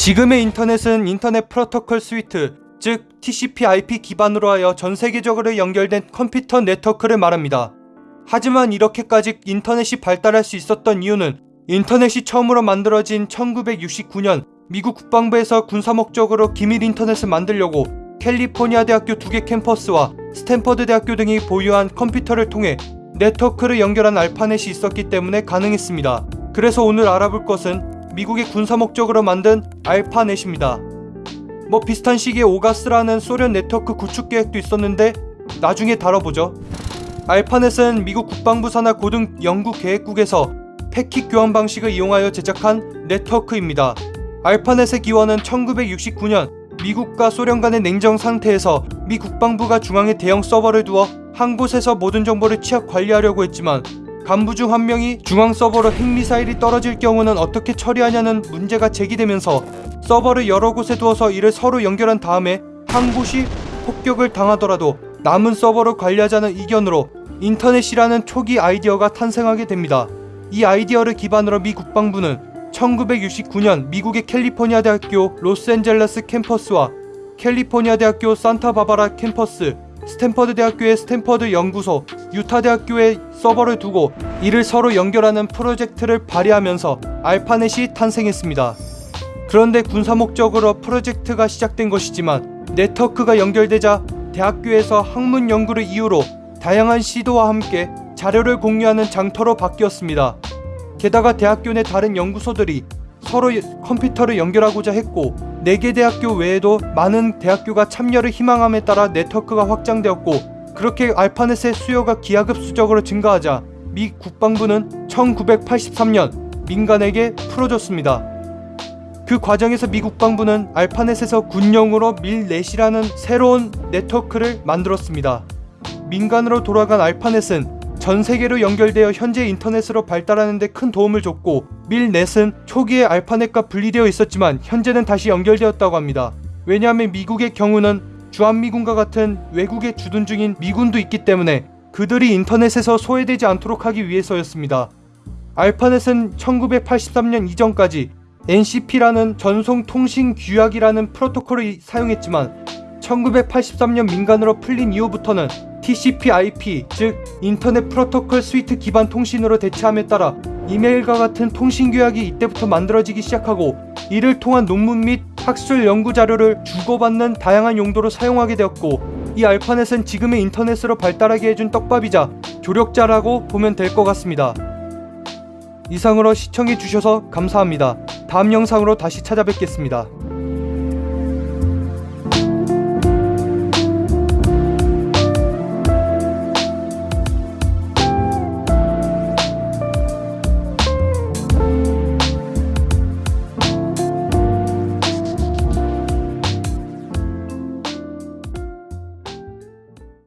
지금의 인터넷은 Internet Protocol Suite, 즉 TCP/IP 기반으로 하여 전 세계적으로 연결된 컴퓨터 네트워크를 말합니다. 하지만 이렇게까지 인터넷이 발달할 수 있었던 이유는 인터넷이 처음으로 만들어진 1969년 미국 국방부에서 군사 목적으로 기밀 인터넷을 만들려고 캘리포니아 대학교 두 개 캠퍼스와 스탠퍼드 대학교 등이 보유한 컴퓨터를 통해 네트워크를 연결한 알파넷이 있었기 때문에 가능했습니다. 그래서 오늘 알아볼 것은 미국의 군사 목적으로 만든 알파넷입니다. 뭐 비슷한 시기에 오가스라는 소련 네트워크 구축 계획도 있었는데 나중에 다뤄보죠. 알파넷은 미국 국방부 산하 고등 연구 계획국에서 패킷 교환 방식을 이용하여 제작한 네트워크입니다. 알파넷의 기원은 1969년 미국과 소련 간의 냉전 상태에서 미 국방부가 중앙에 대형 서버를 두어 한 곳에서 모든 정보를 취합 관리하려고 했지만 간부 중 한 명이 중앙 서버로 핵미사일이 떨어질 경우는 어떻게 처리하냐는 문제가 제기되면서 서버를 여러 곳에 두어서 이를 서로 연결한 다음에 한 곳이 폭격을 당하더라도 남은 서버를 관리하자는 의견으로 인터넷이라는 초기 아이디어가 탄생하게 됩니다. 이 아이디어를 기반으로 미 국방부는 1969년 미국의 캘리포니아 대학교 로스앤젤레스 캠퍼스와 캘리포니아 대학교 산타바바라 캠퍼스, 스탠퍼드 대학교의 스탠퍼드 연구소, 유타 대학교에 서버를 두고 이를 서로 연결하는 프로젝트를 발의하면서 알파넷이 탄생했습니다. 그런데 군사 목적으로 프로젝트가 시작된 것이지만 네트워크가 연결되자 대학교에서 학문 연구를 이유로 다양한 시도와 함께 자료를 공유하는 장터로 바뀌었습니다. 게다가 대학교 내 다른 연구소들이 서로 컴퓨터를 연결하고자 했고 4개 대학교 외에도 많은 대학교가 참여를 희망함에 따라 네트워크가 확장되었고 그렇게 알파넷의 수요가 기하급수적으로 증가하자 미 국방부는 1983년 민간에게 풀어줬습니다. 그 과정에서 미 국방부는 알파넷에서 군용으로 밀넷이라는 새로운 네트워크를 만들었습니다. 민간으로 돌아간 알파넷은 전 세계로 연결되어 현재 인터넷으로 발달하는 데 큰 도움을 줬고 밀넷은 초기에 알파넷과 분리되어 있었지만 현재는 다시 연결되었다고 합니다. 왜냐하면 미국의 경우는 주한미군과 같은 외국에 주둔 중인 미군도 있기 때문에 그들이 인터넷에서 소외되지 않도록 하기 위해서였습니다. 알파넷은 1983년 이전까지 NCP라는 전송 통신 규약이라는 프로토콜을 사용했지만 1983년 민간으로 풀린 이후부터는 TCP/IP 즉 인터넷 프로토콜 스위트 기반 통신으로 대체함에 따라 이메일과 같은 통신 규약이 이때부터 만들어지기 시작하고 이를 통한 논문 및 학술 연구 자료를 주고받는 다양한 용도로 사용하게 되었고 이 알파넷은 지금의 인터넷으로 발달하게 해준 떡밥이자 조력자라고 보면 될 것 같습니다. 이상으로 시청해주셔서 감사합니다. 다음 영상으로 다시 찾아뵙겠습니다.